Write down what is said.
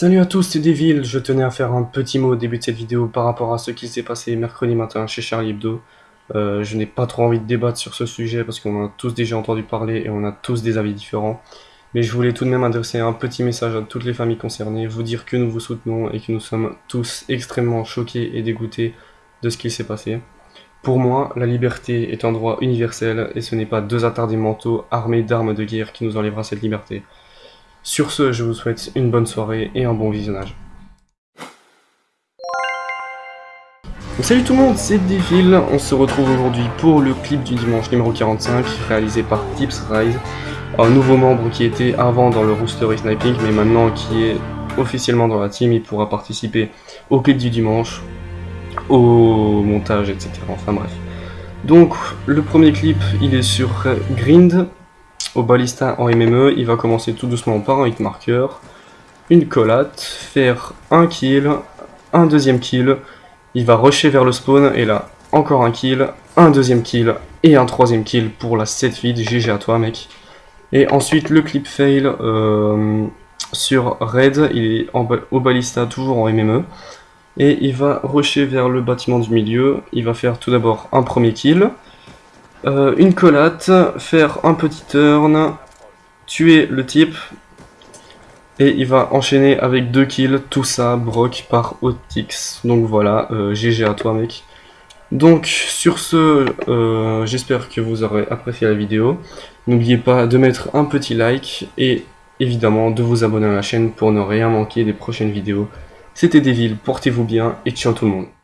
Salut à tous, c'est Devil. Je tenais à faire un petit mot au début de cette vidéo par rapport à ce qui s'est passé mercredi matin chez Charlie Hebdo. Euh, je n'ai pas trop envie de débattre sur ce sujet parce qu'on a tous déjà entendu parler et on a tous des avis différents. Mais je voulais tout de même adresser un petit message à toutes les familles concernées, vous dire que nous vous soutenons et que nous sommes tous extrêmement choqués et dégoûtés de ce qui s'est passé. Pour moi, la liberté est un droit universel et ce n'est pas deux attardés mentaux armés d'armes de guerre qui nous enlèvera cette liberté. Sur ce, je vous souhaite une bonne soirée et un bon visionnage. salut tout le monde, c'est Devil. On se retrouve aujourd'hui pour le clip du dimanche numéro 45, réalisé par Tips Rise, un nouveau membre qui était avant dans le rooster et sniping, mais maintenant qui est officiellement dans la team. Il pourra participer au clip du dimanche, au montage, etc. Enfin bref. Donc, le premier clip, il est sur Grind, au balista en MME, il va commencer tout doucement par un hit marker, une collate, faire un kill, un deuxième kill, il va rusher vers le spawn, et là, encore un kill, un deuxième kill, et un troisième kill pour la 7 vide, GG à toi mec. Et ensuite le clip fail euh, sur Red, il est au balista toujours en MME, et il va rusher vers le bâtiment du milieu, il va faire tout d'abord un premier kill, euh, une collate, faire un petit turn, tuer le type, et il va enchaîner avec deux kills, tout ça broc par Otix. Donc voilà, GG euh, à toi mec. Donc sur ce, euh, j'espère que vous aurez apprécié la vidéo. N'oubliez pas de mettre un petit like et évidemment de vous abonner à la chaîne pour ne rien manquer des prochaines vidéos. C'était Devil, portez-vous bien et ciao tout le monde.